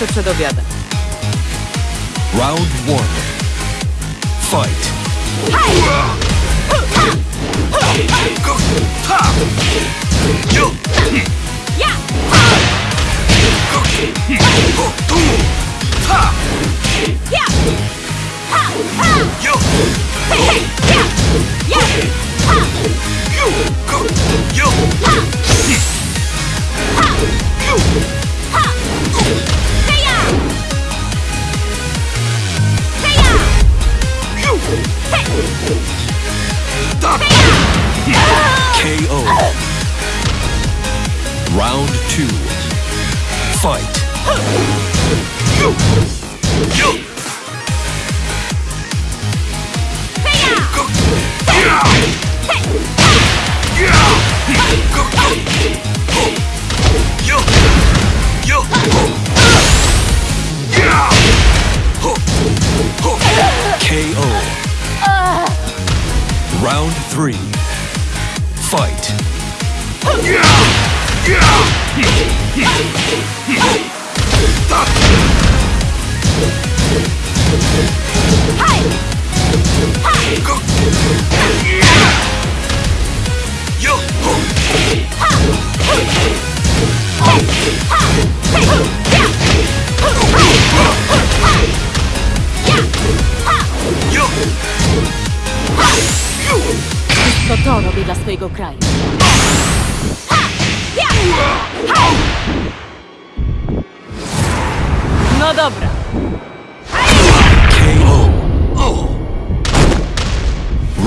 Załatwię jeszcze przed obiadem. Round one. Fight. KO. Round two. Fight.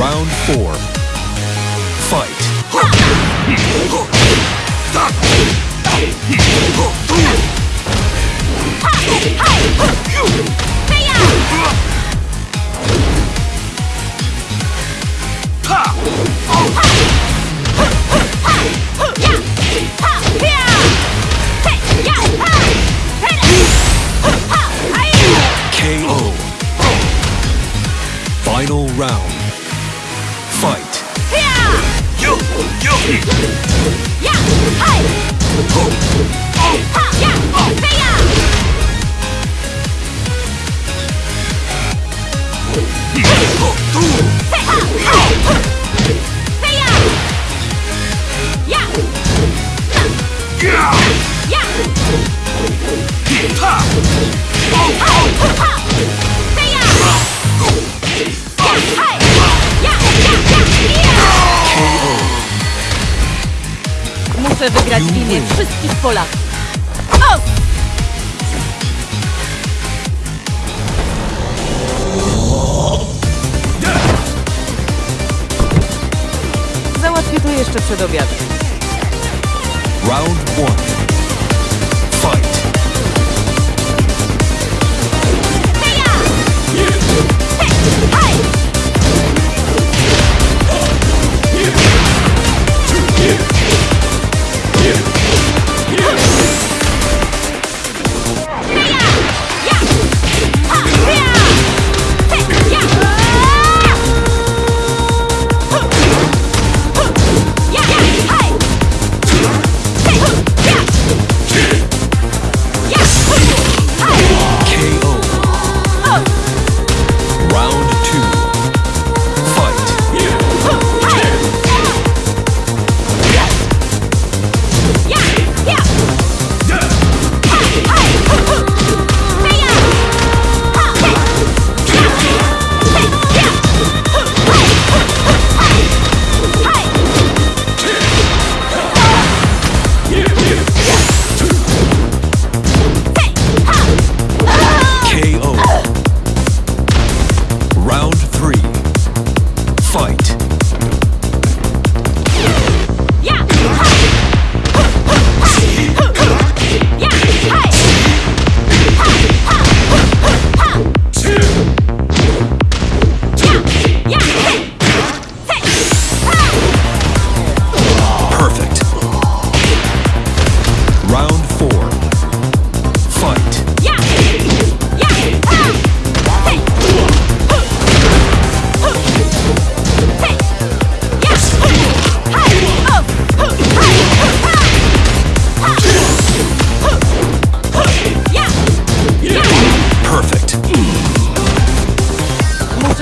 Round four. Fight. KO. Final round. 공격! 야! 하이! 호! 하! 야! 페야! 호! 두! 페하! 하! 페야! 야! 야! 야! 하! 오! 오! 하! Muszę wygrać w imię wszystkich Polaków. O! Załatwię to jeszcze przed obiadem. Round one.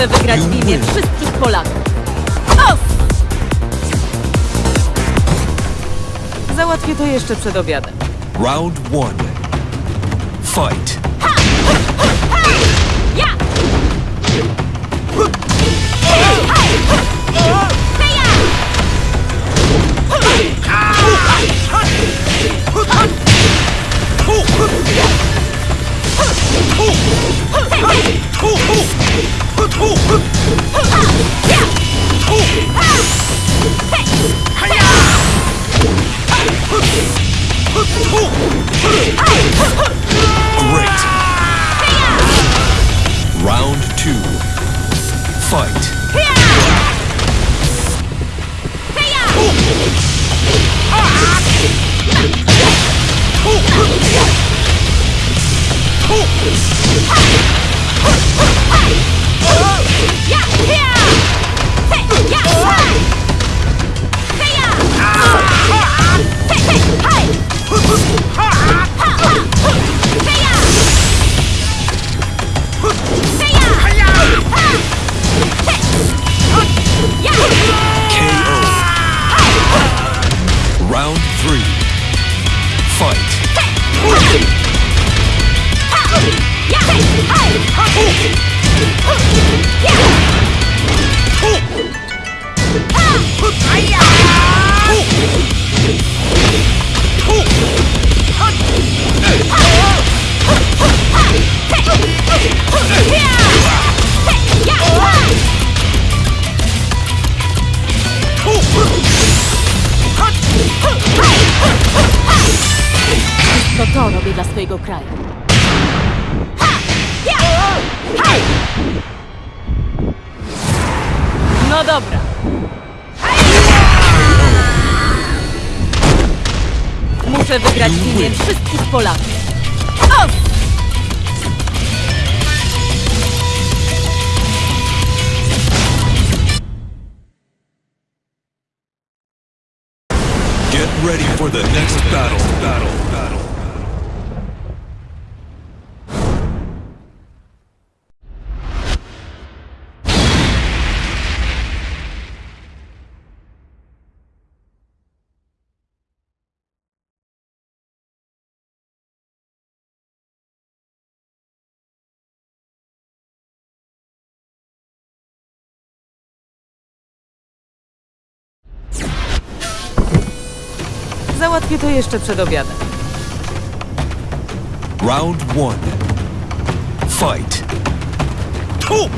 Imię win. wszystkich Polaków. O! Załatwię to jeszcze przed obiadem. Round one. Fight. Ja! Great. Round two. Fight. KO. Muszę wygrać w imię wszystkich Polaków. O! Get ready for the next battle. Battle. Battle. Załatwię to jeszcze przed obiadem. Round one. Fight. KO.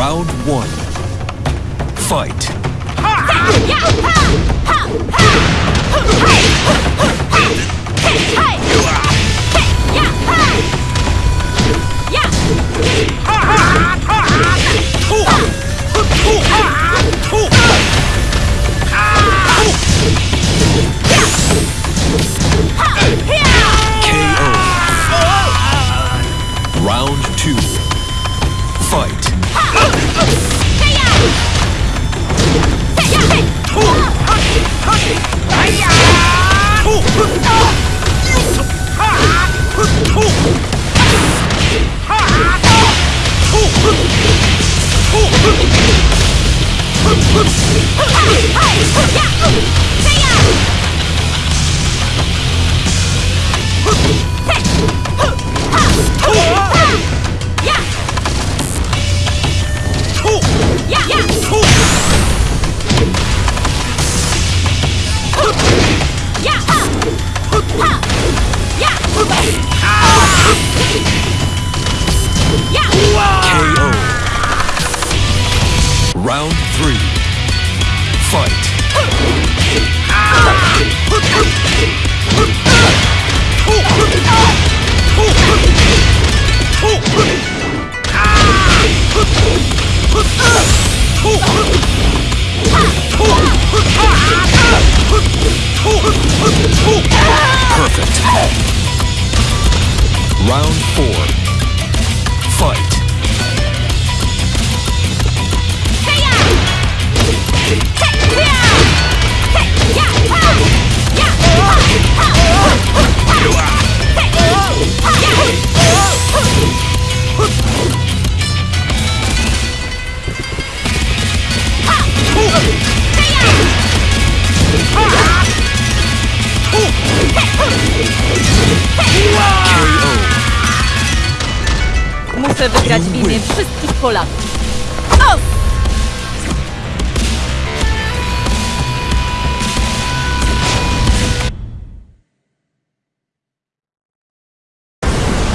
Round one. Fight. KO. Perfect. Round four. Fight. KO. Muszę wygrać w imię wszystkich Polaków.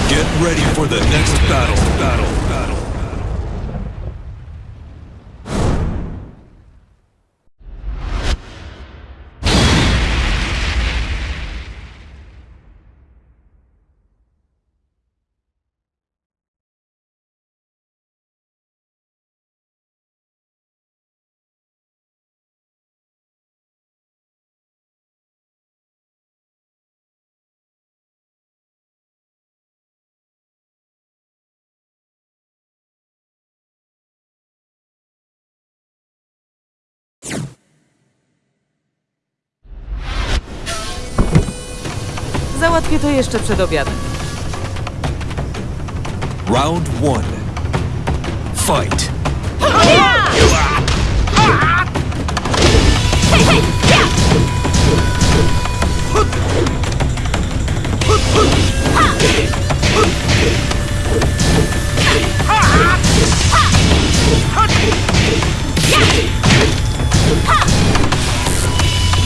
Get ready for the next battle. Battle. Battle. Załatwię to jeszcze przed obiadem. Round one. Fight.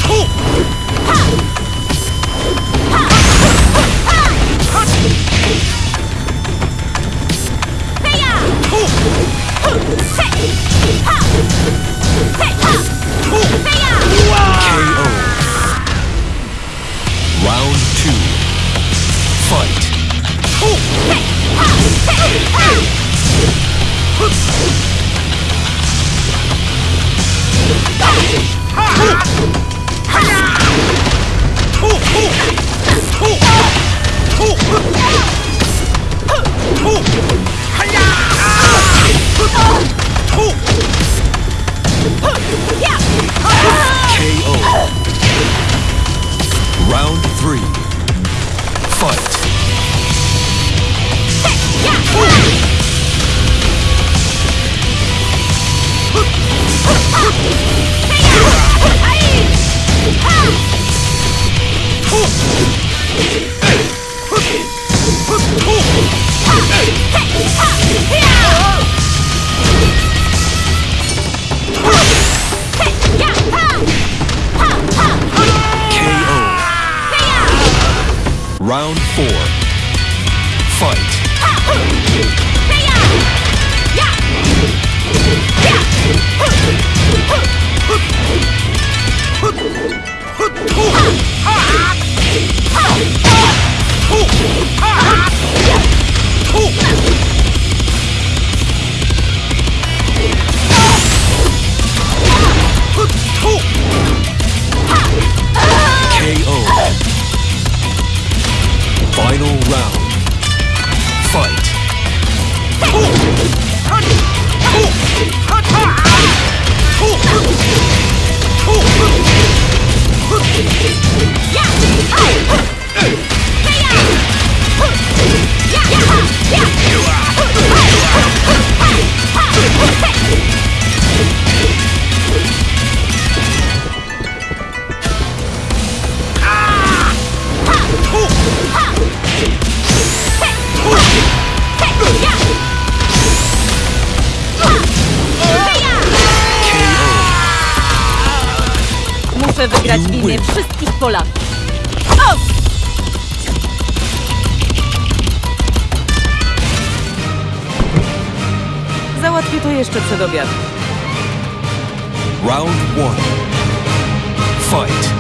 KO. O! Załatwię to jeszcze przed obiadem. Round one. Fight.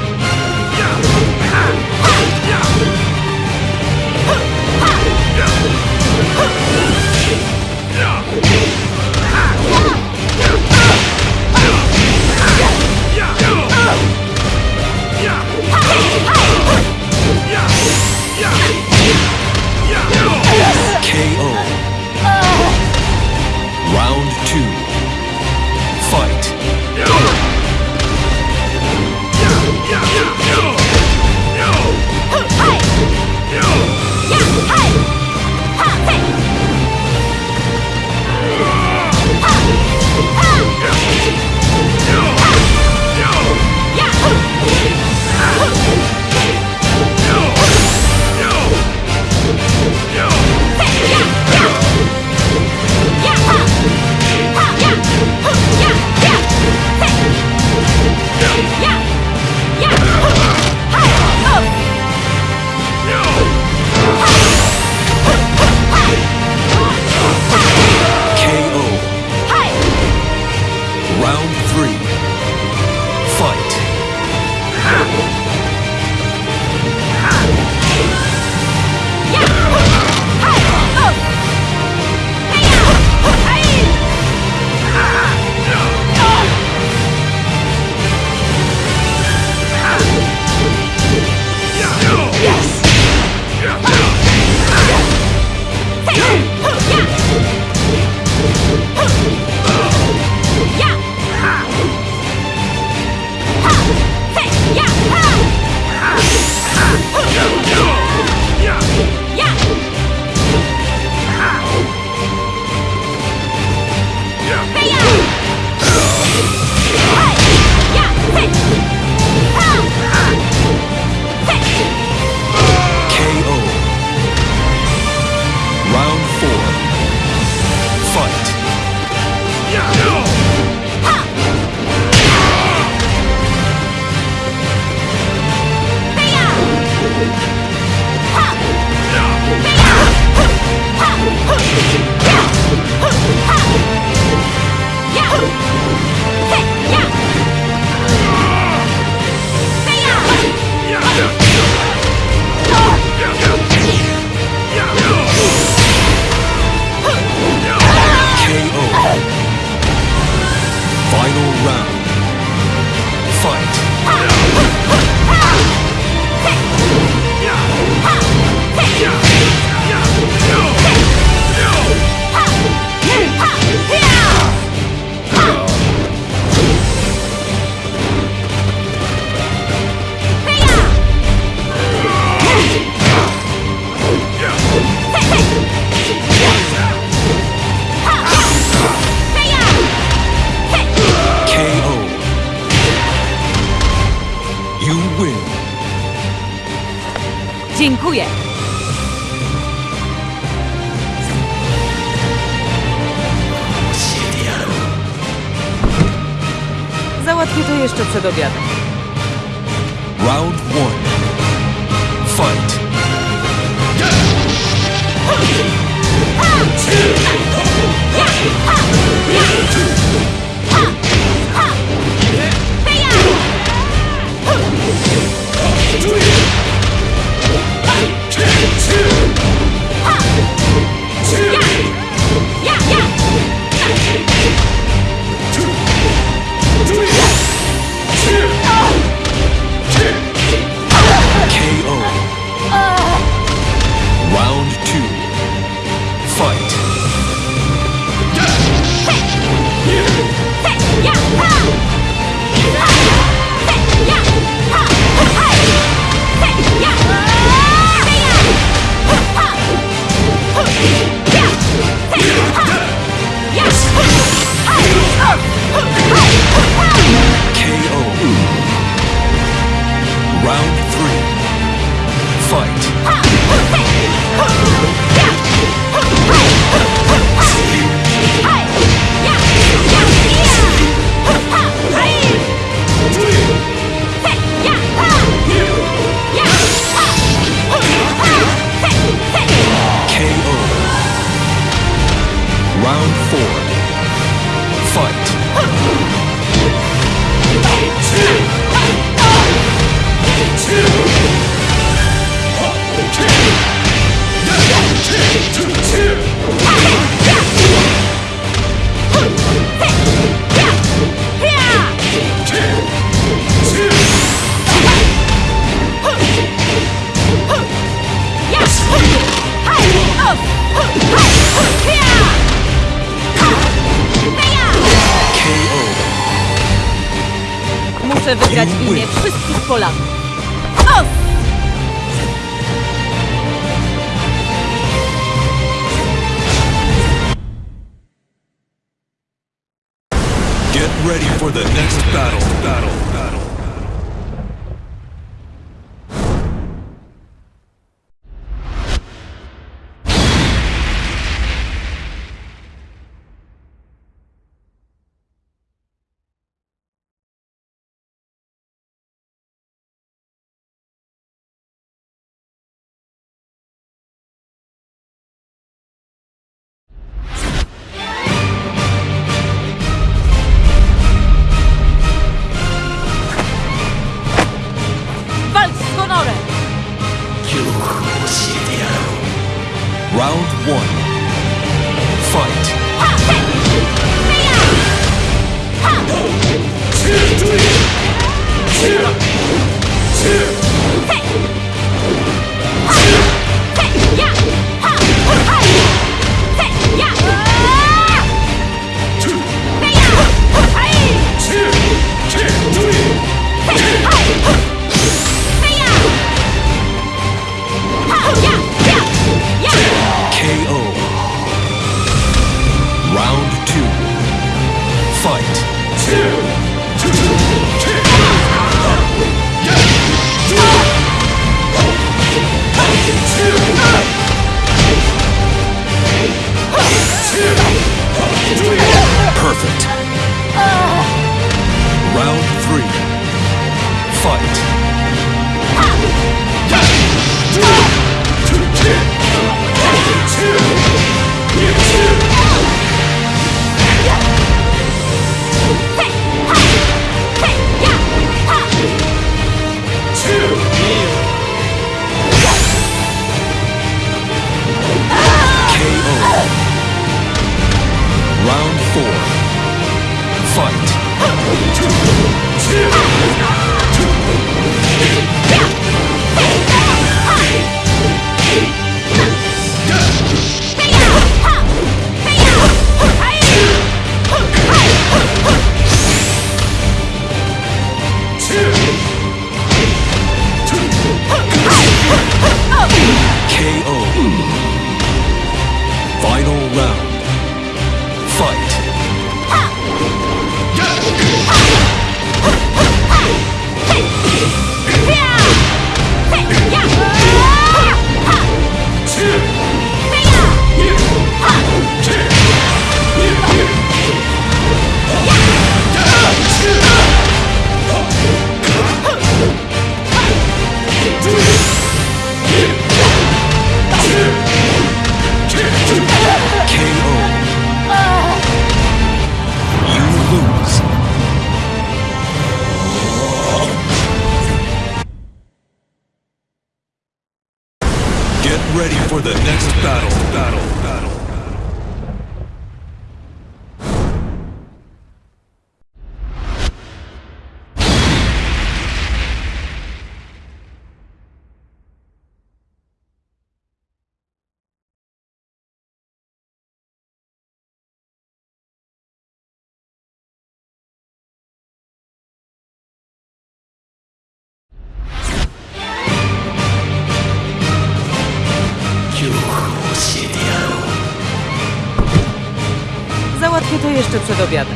To jeszcze przed obiadem.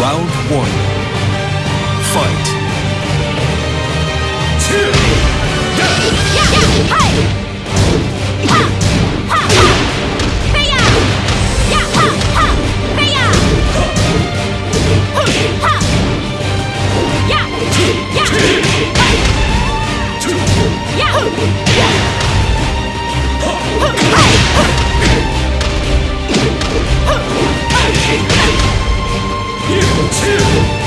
Round one. Fight. Yeah! you.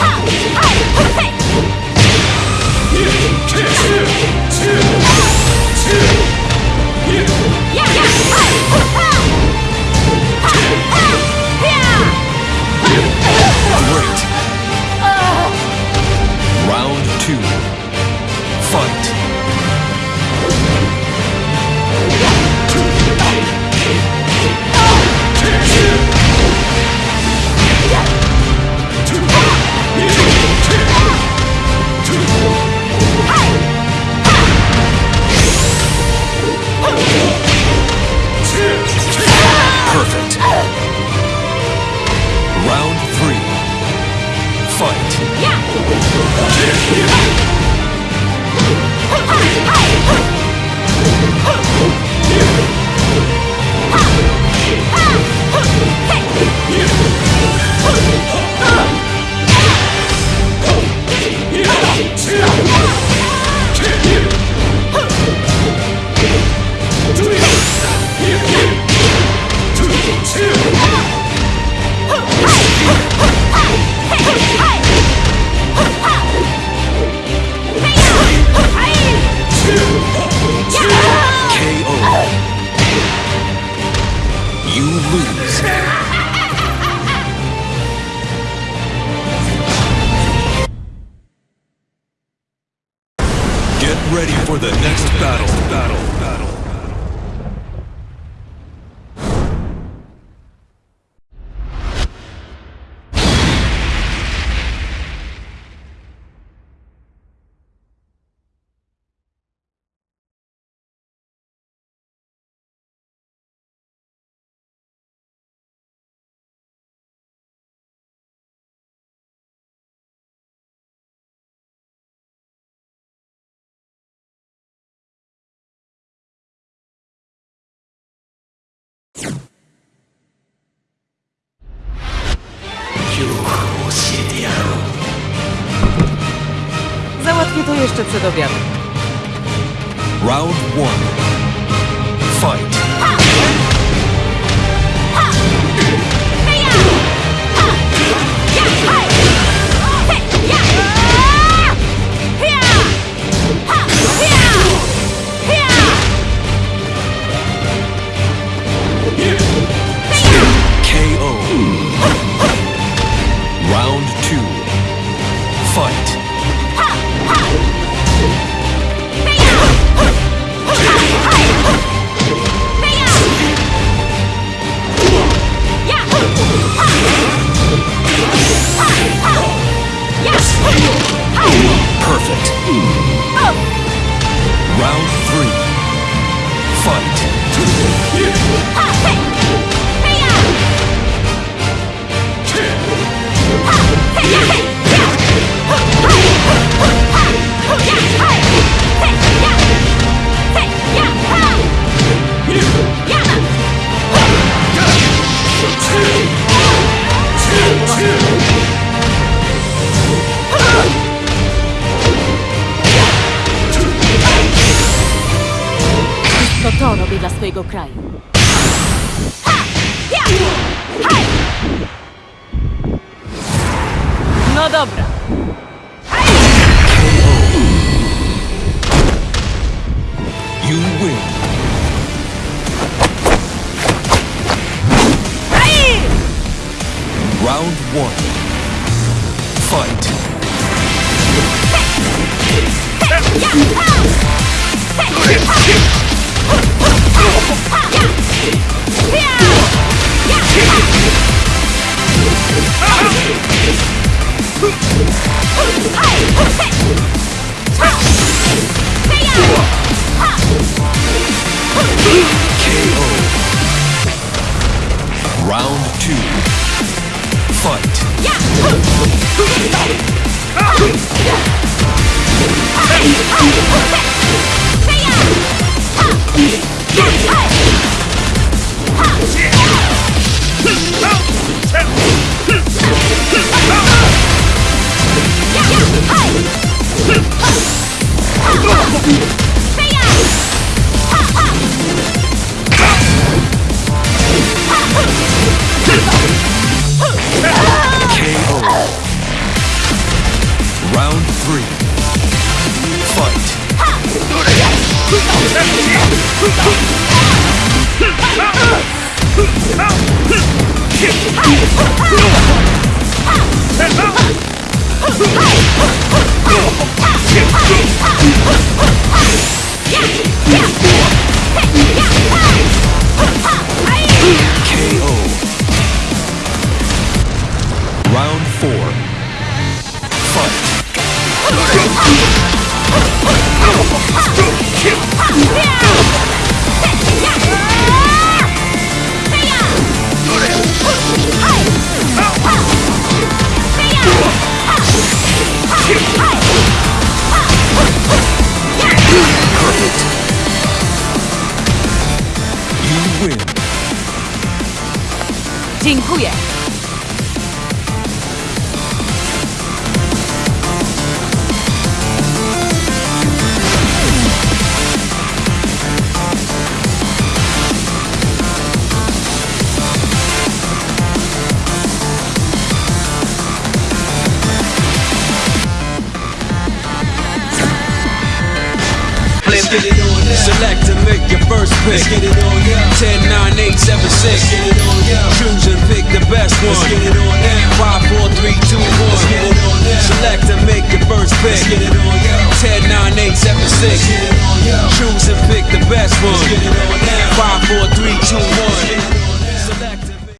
Utopía. swojego kraju. No dobra.